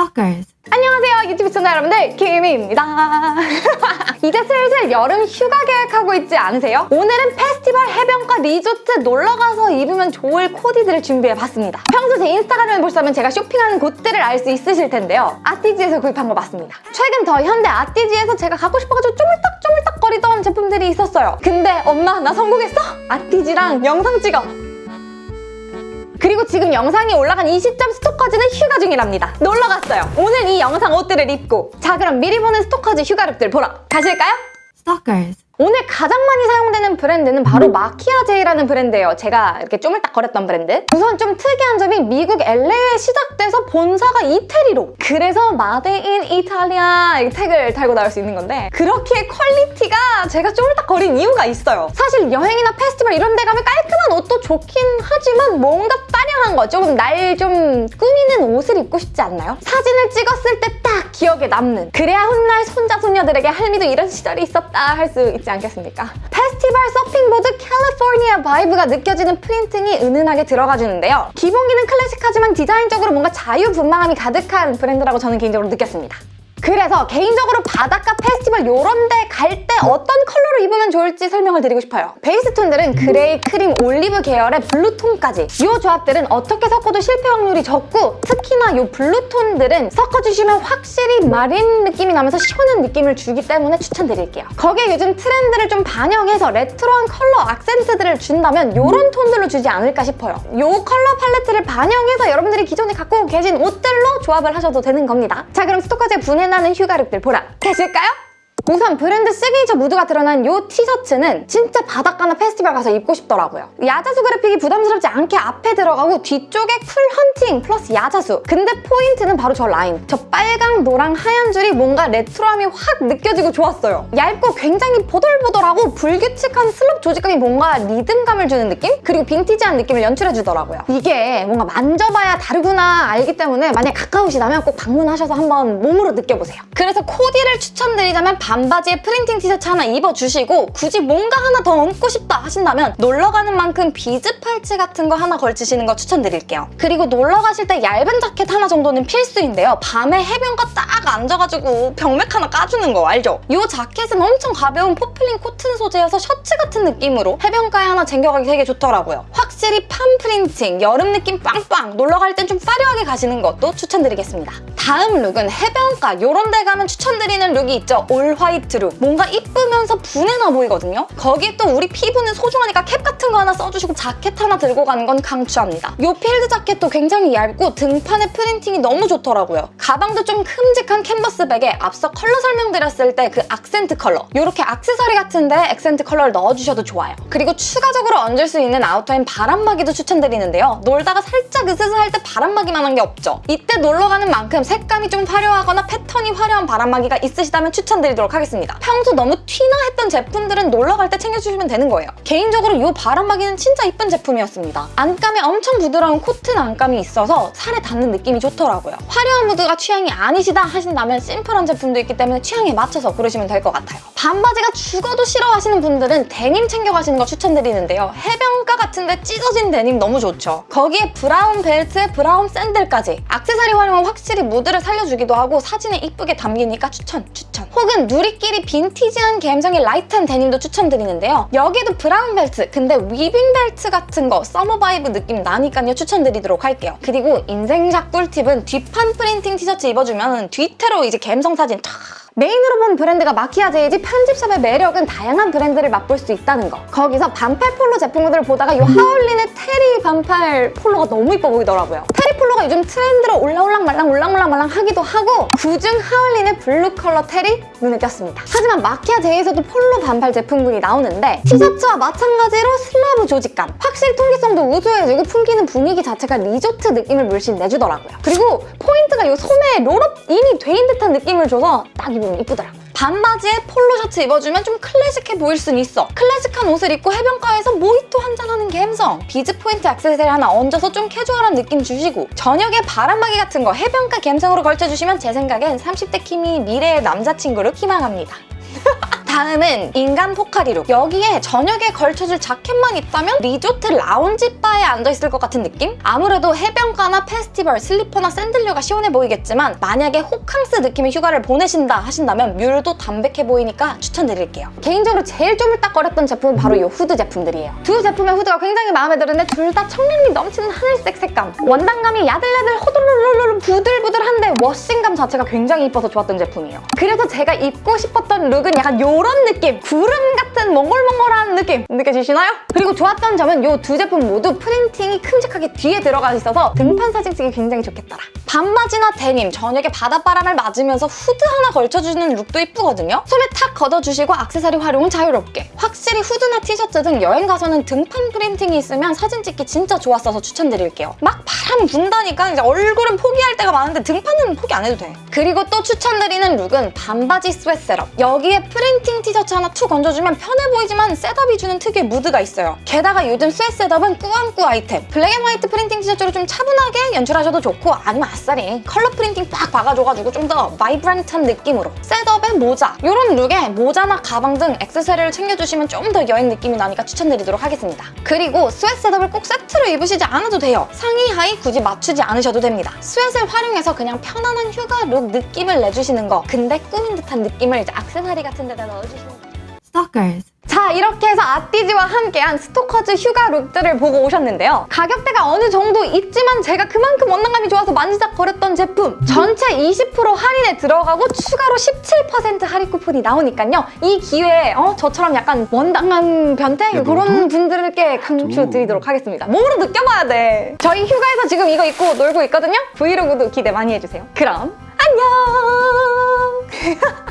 Stalkers. 안녕하세요 유튜브 시청자 여러분들. 김희입니다. 이제 슬슬 여름 휴가 계획하고 있지 않으세요? 오늘은 페스티벌 해변가 리조트 놀러가서 입으면 좋을 코디들을 준비해봤습니다. 평소 제 인스타그램을 보시면 제가 쇼핑하는 곳들을 알 수 있으실 텐데요. 아티지에서 구입한 거 맞습니다. 최근 더 현대 아티지에서 제가 갖고 싶어가지고 쪼물딱쪼물딱 거리던 제품들이 있었어요. 근데 엄마 나 성공했어? 아티지랑 영상 찍어 그리고 지금 영상이 올라간 이 시점 스토커즈는 휴가 중이랍니다. 놀러 갔어요. 오늘 이 영상 옷들을 입고 자 그럼 미리 보는 스토커즈 휴가룩들 보러 가실까요? Stalkers. 오늘 가장 많이 사용되는 브랜드는 바로 마키아제이라는 브랜드예요. 제가 이렇게 쪼물딱거렸던 브랜드. 우선 좀 특이한 점이 미국 LA에 시작돼서 본사가 이태리로 그래서 made in 이탈리아 이 태그를 달고 나올 수 있는 건데 그렇게 퀄리티가 제가 쪼물딱거린 이유가 있어요. 사실 여행이나 페스티벌 이런 데 가면 깔끔한 옷도 좋긴 하지만 뭔가 빠량한 거 조금 날 좀 꾸미는 옷을 입고 싶지 않나요? 사진을 찍었을 때딱 기억에 남는 그래야 훗날 손자 손녀들에게 할미도 이런 시절이 있었다 할 수 있지 않겠습니까? 페스티벌 서핑보드 캘리포니아 vibe가 느껴지는 프린팅이 은은하게 들어가 주는데요. 기본기는 클래식하지만 디자인적으로 뭔가 자유분방함이 가득한 브랜드라고 저는 개인적으로 느꼈습니다. 그래서 개인적으로 바닷가 페스티벌 이런 데 갈 때 어떤 컬러로 입으면 좋을지 설명을 드리고 싶어요. 베이스 톤들은 그레이, 크림, 올리브 계열의 블루톤까지 이 조합들은 어떻게 섞어도 실패 확률이 적고 특히나 이 블루톤들은 섞어주시면 확실히 marine 느낌이 나면서 시원한 느낌을 주기 때문에 추천드릴게요. 거기에 요즘 트렌드를 좀 반영해서 레트로한 컬러 악센트들을 준다면 이런 톤들로 주지 않을까 싶어요. 이 컬러 팔레트를 반영해서 여러분들이 기존에 갖고 계신 옷들로 조합을 하셔도 되는 겁니다. 자 그럼 스토커즈의 부내 나는 휴가룩들 보러 가실까요? 우선 브랜드 시그니처 무드가 드러난 이 티셔츠는 진짜 바닷가나 페스티벌 가서 입고 싶더라고요. 야자수 그래픽이 부담스럽지 않게 앞에 들어가고 뒤쪽에 cool hunting plus 야자수. 근데 포인트는 바로 저 라인. 저 빨강, 노랑, 하얀 줄이 뭔가 레트로함이 확 느껴지고 좋았어요. 얇고 굉장히 보들보들하고 불규칙한 slub 조직감이 뭔가 리듬감을 주는 느낌? 그리고 빈티지한 느낌을 연출해주더라고요. 이게 뭔가 만져봐야 다르구나 알기 때문에 만약 가까우시다면 꼭 방문하셔서 한번 몸으로 느껴보세요. 그래서 코디를 추천드리자면 반바지에 프린팅 티셔츠 하나 입어주시고 굳이 뭔가 하나 더 얹고 싶다 하신다면 놀러 가는 만큼 비즈 팔찌 같은 거 하나 걸치시는 거 추천드릴게요. 그리고 놀러 가실 때 얇은 자켓 하나 정도는 필수인데요. 밤에 해변가 딱 앉아가지고 병맥 하나 까주는 거 알죠? 이 자켓은 엄청 가벼운 포플린 코튼 소재여서 셔츠 같은 느낌으로 해변가에 하나 챙겨가기 되게 좋더라고요. 확실히 palm 프린팅, 여름 느낌 빵빵 놀러 갈 땐 좀 화려하게 가시는 것도 추천드리겠습니다. 다음 룩은 해변가 이런 데 가면 추천드리는 룩이 있죠. all white 룩. 뭔가 이쁘면서 부내나 보이거든요. 거기에 또 우리 피부는 소중하니까 캡 같은 거 하나 써주시고 자켓 하나 들고 가는 건 강추합니다. 이 필드 자켓도 굉장히 얇고 등판의 프린팅이 너무 좋더라고요. 가방도 좀 큼직한 캔버스 백에 앞서 컬러 설명드렸을 때 그 악센트 컬러 이렇게 악세사리 같은데 액센트 컬러를 넣어주셔도 좋아요. 그리고 추가적으로 얹을 수 있는 아우터인 바람막이도 추천드리는데요. 놀다가 살짝 으스스할 때 바람막이만 한 게 없죠. 이때 놀러 가는 만큼 색감이 좀 화려하거나 패턴이 화려한 바람막이가 있으시다면 추천드리 도록 하겠습니다. 평소 너무 튀나 했던 제품들은 놀러 갈 때 챙겨주시면 되는 거예요. 개인적으로 이 바람막이는 진짜 이쁜 제품이었습니다. 안감에 엄청 부드러운 코튼 안감이 있어서 살에 닿는 느낌이 좋더라고요. 화려한 무드가 취향이 아니시다 하신다면 심플한 제품도 있기 때문에 취향에 맞춰서 고르시면 될 것 같아요. 반바지가 죽어도 싫어하시는 분들은 데님 챙겨가시는 거 추천드리는데요. 해변가 같은데 찢어진 데님 너무 좋죠. 거기에 브라운 벨트에 브라운 샌들까지 악세사리 활용은 확실히 무드를 살려주기도 하고 사진에 이쁘게 담기니까 추천, 추천. 혹은 누리끼리 빈티지한 감성의 light한 데님도 추천드리는데요. 여기도 브라운 벨트, 근데 weaving 벨트 같은 거 summer vibe 느낌 나니까요 추천드리도록 할게요. 그리고 인생샷 꿀팁은 뒷판 프린팅 티셔츠 입어주면 뒤태로 이제 감성 사진 탁 메인으로 본 브랜드가 마키아제이지 편집샵의 매력은 다양한 브랜드를 맛볼 수 있다는 거. 거기서 반팔 폴로 제품들을 보다가 이 하울린의 테리 반팔 폴로가 너무 이뻐 보이더라고요. 테리 폴로가 요즘 트렌드로 올라올랑 말랑 올랑올랑 말랑 하기도 하고 그중 하울린의 블루 컬러 테리 눈에 띄었습니다. 하지만 마키아제이에서도 폴로 반팔 제품군이 나오는데 티셔츠와 마찬가지로 slub 조직감. 확실히 통기성도 우수해지고 풍기는 분위기 자체가 리조트 느낌을 물씬 내주더라고요. 그리고 포인트가 이 소매에 roll-up 이미 돼 있는 듯한 느낌을 줘서 딱 입 으면 이쁘더라고요. 반바지에 폴로 셔츠 입어주면 좀 클래식해 보일 순 있어. 클래식한 옷을 입고 해변가에서 모히또 한잔하는 감성. 비즈 포인트 액세서리 하나 얹어서 좀 캐주얼한 느낌 주시고 저녁에 바람막이 같은 거 해변가 감성으로 걸쳐주시면 제 생각엔 30대 키미 미래의 남자친구를 희망합니다. 다음은 인간 포카리룩. 여기에 저녁에 걸쳐줄 자켓만 있다면 리조트 라운지 바에 앉아있을 것 같은 느낌? 아무래도 해변가나 페스티벌, 슬리퍼나 샌들류가 시원해 보이겠지만 만약에 호캉스 느낌의 휴가를 보내신다 하신다면 뮬도 담백해 보이니까 추천드릴게요. 개인적으로 제일 쪼물딱거렸던 제품은 바로 이 후드 제품들이에요. 두 제품의 후드가 굉장히 마음에 드는데 둘 다 청량미 넘치는 하늘색 색감. 원단감이 야들야들 부들부들한데 워싱감 자체가 굉장히 이뻐서 좋았던 제품이에요. 그래서 제가 입고 싶었던 룩은 약간 이런 느낌! 구름 같은 몽글몽글한 느낌! 느껴지시나요? 그리고 좋았던 점은 이 두 제품 모두 프린팅이 큼직하게 뒤에 들어가 있어서 등판 사진 찍기 굉장히 좋겠더라. 반바지나 데님, 저녁에 바닷바람을 맞으면서 후드 하나 걸쳐주는 룩도 이쁘거든요? 소매 탁 걷어주시고 액세서리 활용은 자유롭게. 확실히 후드나 티셔츠 등 여행 가서는 등판 프린팅이 있으면 사진 찍기 진짜 좋았어서 추천드릴게요. 막 바람 분다니까 이제 얼굴은 포기할 때가 많은데 등판은 포기 안 해도 돼. 그리고 또 추천드리는 룩은 반바지 sweat setup. 여기에 프린팅 티셔츠 하나 툭 얹어주면 편해 보이지만 setup이 주는 특유의 무드가 있어요. 게다가 요즘 sweat setup은 꾸안꾸 아이템. black and white printing 티셔츠로 좀 차분하게 연출하셔도 좋고 아니면 아싸리 컬러 printing 빡 박아줘가지고 좀 더 vibrant한 느낌으로 setup에 모자 이런 look에 모자나 가방 등 액세서리를 챙겨주시면 좀 더 여행 느낌이 나니까 추천드리도록 하겠습니다. 그리고 sweat setup을 꼭 세트로 입으시지 않아도 돼요. 상의 하의 굳이 맞추지 않으셔도 됩니다. sweat를 활용해서 그냥 편안한 휴가 look 느낌을 내주시는 거 근데 꾸민 듯한 느낌을 이제 액세서리 같은 데다 넣어주시는 거 Stalkers. 자 이렇게 해서 아띠지와 함께한 스토커즈 휴가 look들을 보고 오셨는데요. 가격대가 어느 정도 있지만 제가 그만큼 원단감이 좋아서 만지작거렸던 제품 전체 20% 할인에 들어가고 추가로 17% 할인 쿠폰이 나오니까요. 이 기회에 어, 저처럼 약간 원단감 변태 야, 그런? 분들께 강추드리도록 하겠습니다. 몸으로 느껴봐야 돼. 저희 휴가에서 지금 이거 입고 놀고 있거든요. 브이로그도 기대 많이 해주세요. 그럼 안녕!